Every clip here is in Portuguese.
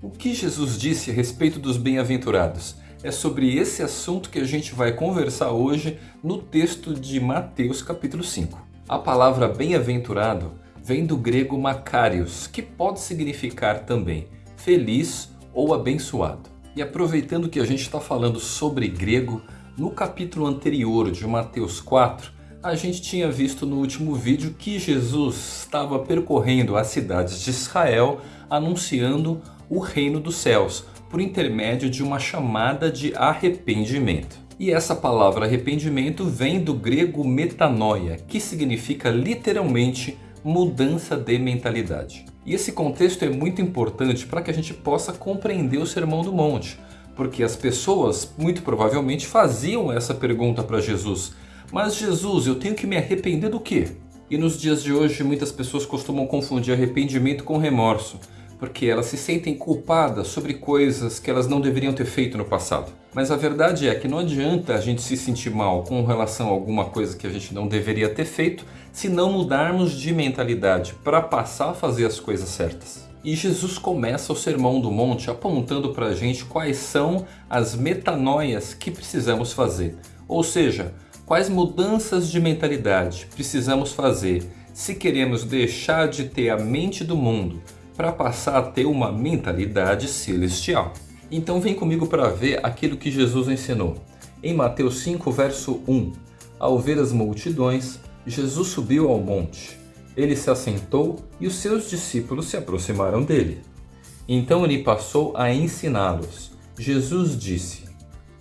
O que Jesus disse a respeito dos bem-aventurados? É sobre esse assunto que a gente vai conversar hoje no texto de Mateus capítulo 5. A palavra bem-aventurado vem do grego makarios, que pode significar também feliz ou abençoado. E aproveitando que a gente está falando sobre grego, no capítulo anterior de Mateus 4, a gente tinha visto no último vídeo que Jesus estava percorrendo as cidades de Israel anunciando o reino dos céus por intermédio de uma chamada de arrependimento. E essa palavra arrependimento vem do grego metanoia, que significa literalmente mudança de mentalidade. E esse contexto é muito importante para que a gente possa compreender o Sermão do Monte, porque as pessoas muito provavelmente faziam essa pergunta para Jesus mas Jesus, eu tenho que me arrepender do quê? E nos dias de hoje muitas pessoas costumam confundir arrependimento com remorso, porque elas se sentem culpadas sobre coisas que elas não deveriam ter feito no passado. Mas a verdade é que não adianta a gente se sentir mal com relação a alguma coisa que a gente não deveria ter feito, se não mudarmos de mentalidade para passar a fazer as coisas certas. E Jesus começa o Sermão do Monte apontando para a gente quais são as metanoias que precisamos fazer. Ou seja, Quais mudanças de mentalidade precisamos fazer se queremos deixar de ter a mente do mundo para passar a ter uma mentalidade celestial? Então vem comigo para ver aquilo que Jesus ensinou. Em Mateus 5, verso 1, ao ver as multidões, Jesus subiu ao monte. Ele se assentou e os seus discípulos se aproximaram dele. Então ele passou a ensiná-los. Jesus disse,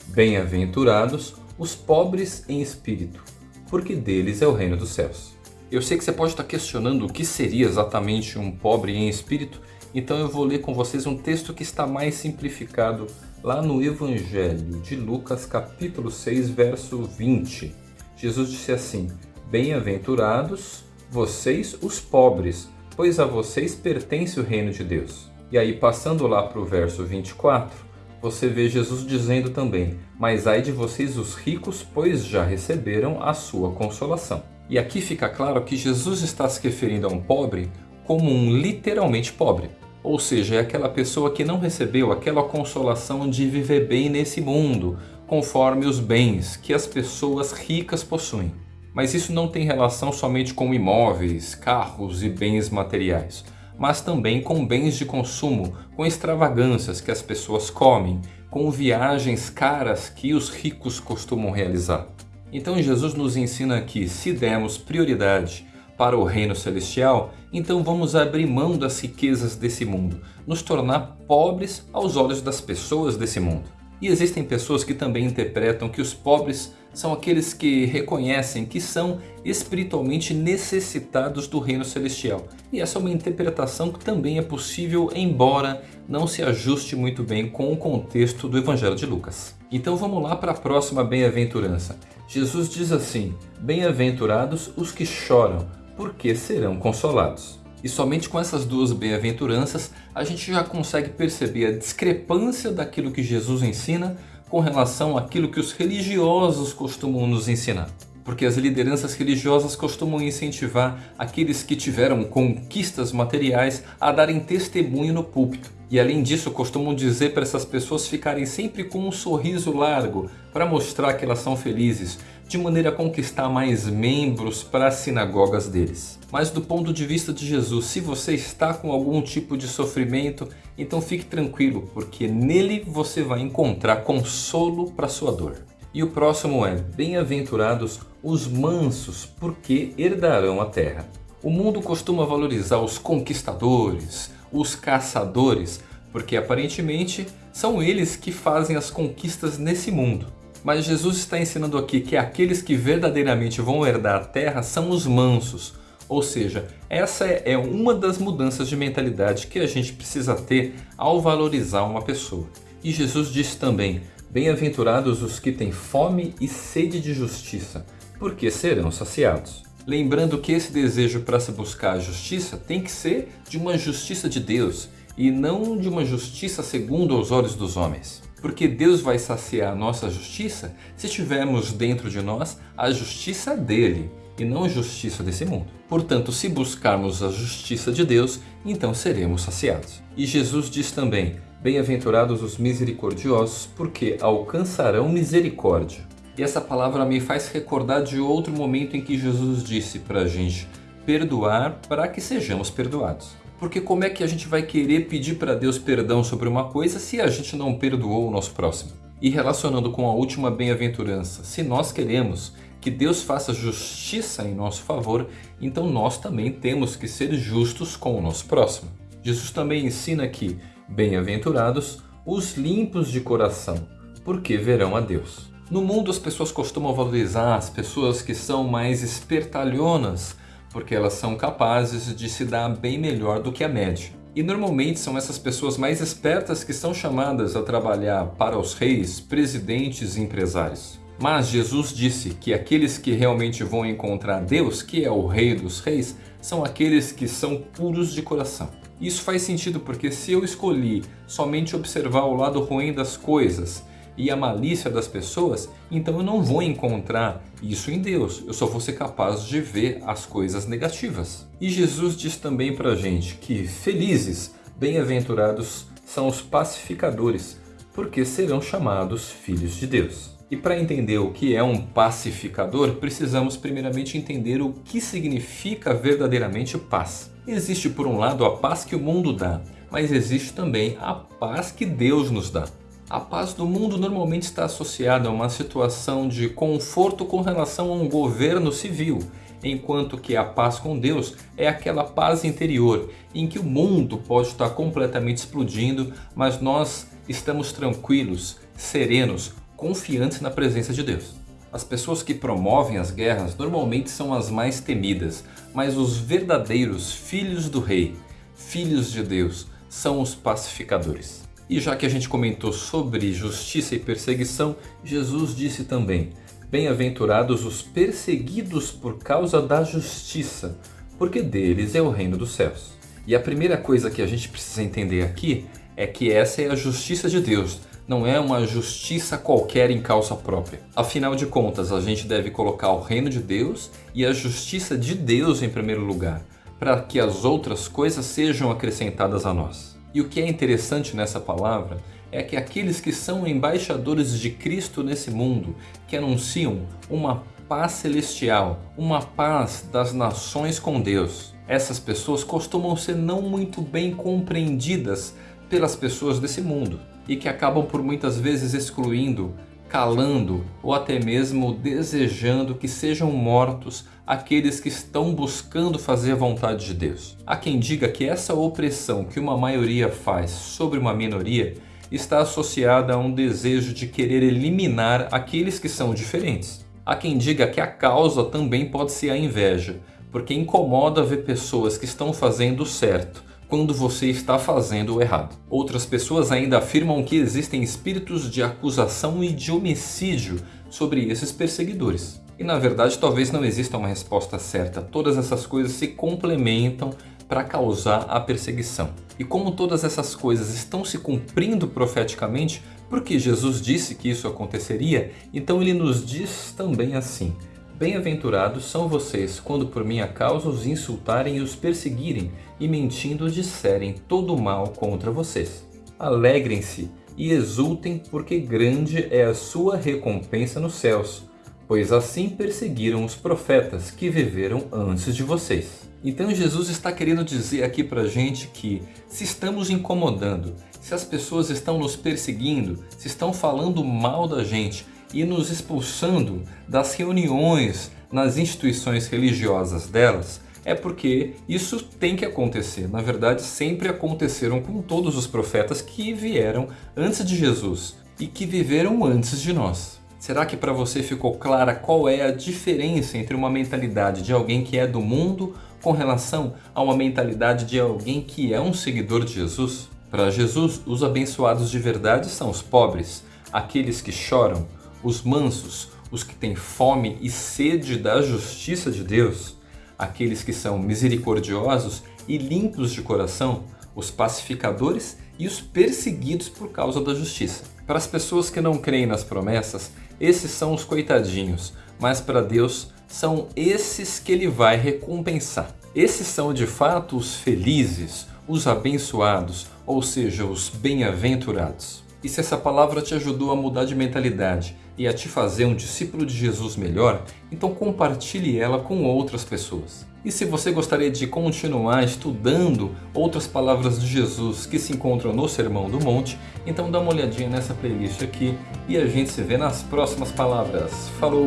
Bem-aventurados os pobres em espírito, porque deles é o reino dos céus. Eu sei que você pode estar questionando o que seria exatamente um pobre em espírito, então eu vou ler com vocês um texto que está mais simplificado lá no Evangelho de Lucas capítulo 6, verso 20. Jesus disse assim, Bem-aventurados vocês os pobres, pois a vocês pertence o reino de Deus. E aí passando lá para o verso 24, você vê Jesus dizendo também, mas ai de vocês os ricos, pois já receberam a sua consolação. E aqui fica claro que Jesus está se referindo a um pobre como um literalmente pobre. Ou seja, é aquela pessoa que não recebeu aquela consolação de viver bem nesse mundo, conforme os bens que as pessoas ricas possuem. Mas isso não tem relação somente com imóveis, carros e bens materiais mas também com bens de consumo, com extravagâncias que as pessoas comem, com viagens caras que os ricos costumam realizar. Então Jesus nos ensina que se demos prioridade para o reino celestial, então vamos abrir mão das riquezas desse mundo, nos tornar pobres aos olhos das pessoas desse mundo. E existem pessoas que também interpretam que os pobres são aqueles que reconhecem que são espiritualmente necessitados do reino celestial. E essa é uma interpretação que também é possível, embora não se ajuste muito bem com o contexto do Evangelho de Lucas. Então vamos lá para a próxima bem-aventurança. Jesus diz assim, Bem-aventurados os que choram, porque serão consolados. E somente com essas duas bem-aventuranças a gente já consegue perceber a discrepância daquilo que Jesus ensina com relação àquilo que os religiosos costumam nos ensinar. Porque as lideranças religiosas costumam incentivar aqueles que tiveram conquistas materiais a darem testemunho no púlpito. E além disso, costumam dizer para essas pessoas ficarem sempre com um sorriso largo para mostrar que elas são felizes, de maneira a conquistar mais membros para as sinagogas deles. Mas do ponto de vista de Jesus, se você está com algum tipo de sofrimento, então fique tranquilo, porque nele você vai encontrar consolo para sua dor. E o próximo é, bem-aventurados os mansos, porque herdarão a terra. O mundo costuma valorizar os conquistadores, os caçadores, porque aparentemente são eles que fazem as conquistas nesse mundo. Mas Jesus está ensinando aqui que aqueles que verdadeiramente vão herdar a terra são os mansos. Ou seja, essa é uma das mudanças de mentalidade que a gente precisa ter ao valorizar uma pessoa. E Jesus disse também, Bem-aventurados os que têm fome e sede de justiça, porque serão saciados. Lembrando que esse desejo para se buscar a justiça tem que ser de uma justiça de Deus e não de uma justiça segundo os olhos dos homens. Porque Deus vai saciar a nossa justiça se tivermos dentro de nós a justiça dele. e não a justiça desse mundo. Portanto, se buscarmos a justiça de Deus, então seremos saciados. E Jesus diz também: Bem-aventurados os misericordiosos, porque alcançarão misericórdia. E essa palavra me faz recordar de outro momento em que Jesus disse para a gente perdoar para que sejamos perdoados. Porque como é que a gente vai querer pedir para Deus perdão sobre uma coisa se a gente não perdoou o nosso próximo? E relacionando com a última bem-aventurança, se nós queremos que Deus faça justiça em nosso favor, então nós também temos que ser justos com o nosso próximo. Jesus também ensina que, bem-aventurados os limpos de coração, porque verão a Deus. No mundo as pessoas costumam valorizar as pessoas que são mais espertalhonas, porque elas são capazes de se dar bem melhor do que a média. E normalmente são essas pessoas mais espertas que são chamadas a trabalhar para os reis, presidentes e empresários. Mas Jesus disse que aqueles que realmente vão encontrar Deus, que é o Rei dos Reis, são aqueles que são puros de coração. Isso faz sentido porque se eu escolhi somente observar o lado ruim das coisas e a malícia das pessoas, então eu não vou encontrar isso em Deus. Eu só vou ser capaz de ver as coisas negativas. E Jesus diz também para a gente que felizes, bem-aventurados são os pacificadores, porque serão chamados filhos de Deus. E para entender o que é um pacificador, precisamos primeiramente entender o que significa verdadeiramente paz. Existe por um lado a paz que o mundo dá, mas existe também a paz que Deus nos dá. A paz do mundo normalmente está associada a uma situação de conforto com relação a um governo civil, enquanto que a paz com Deus é aquela paz interior, em que o mundo pode estar completamente explodindo, mas nós estamos tranquilos, serenos, confiantes na presença de Deus. As pessoas que promovem as guerras normalmente são as mais temidas, mas os verdadeiros filhos do rei, filhos de Deus, são os pacificadores. E já que a gente comentou sobre justiça e perseguição, Jesus disse também: Bem-aventurados os perseguidos por causa da justiça, porque deles é o reino dos céus. E a primeira coisa que a gente precisa entender aqui é que essa é a justiça de Deus, não é uma justiça qualquer em causa própria. Afinal de contas, a gente deve colocar o reino de Deus e a justiça de Deus em primeiro lugar, para que as outras coisas sejam acrescentadas a nós. E o que é interessante nessa palavra é que aqueles que são embaixadores de Cristo nesse mundo, que anunciam uma paz celestial, uma paz das nações com Deus, essas pessoas costumam ser não muito bem compreendidas pelas pessoas desse mundo e que acabam por muitas vezes excluindo, calando ou até mesmo desejando que sejam mortos aqueles que estão buscando fazer a vontade de Deus. Há quem diga que essa opressão que uma maioria faz sobre uma minoria está associada a um desejo de querer eliminar aqueles que são diferentes. Há quem diga que a causa também pode ser a inveja, porque incomoda ver pessoas que estão fazendo certo quando você está fazendo o errado. Outras pessoas ainda afirmam que existem espíritos de acusação e de homicídio sobre esses perseguidores. E na verdade talvez não exista uma resposta certa, todas essas coisas se complementam para causar a perseguição. E como todas essas coisas estão se cumprindo profeticamente, porque Jesus disse que isso aconteceria, então ele nos diz também assim: Bem-aventurados são vocês quando por minha causa os insultarem e os perseguirem e mentindo disserem todo mal contra vocês. Alegrem-se e exultem porque grande é a sua recompensa nos céus, pois assim perseguiram os profetas que viveram antes de vocês. Então Jesus está querendo dizer aqui pra gente que se estamos incomodando, se as pessoas estão nos perseguindo, se estão falando mal da gente, e nos expulsando das reuniões nas instituições religiosas delas, é porque isso tem que acontecer. Na verdade, sempre aconteceram com todos os profetas que vieram antes de Jesus e que viveram antes de nós. Será que para você ficou clara qual é a diferença entre uma mentalidade de alguém que é do mundo com relação a uma mentalidade de alguém que é um seguidor de Jesus? Para Jesus, os abençoados de verdade são os pobres, aqueles que choram, os mansos, os que têm fome e sede da justiça de Deus, aqueles que são misericordiosos e limpos de coração, os pacificadores e os perseguidos por causa da justiça. Para as pessoas que não creem nas promessas, esses são os coitadinhos, mas para Deus são esses que ele vai recompensar. Esses são de fato os felizes, os abençoados, ou seja, os bem-aventurados. E se essa palavra te ajudou a mudar de mentalidade e a te fazer um discípulo de Jesus melhor, então compartilhe ela com outras pessoas. E se você gostaria de continuar estudando outras palavras de Jesus que se encontram no Sermão do Monte, então dá uma olhadinha nessa playlist aqui e a gente se vê nas próximas palavras. Falou!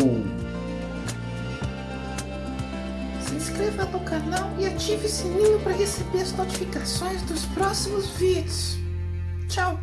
Se inscreva no canal e ative o sininho para receber as notificações dos próximos vídeos. Tchau!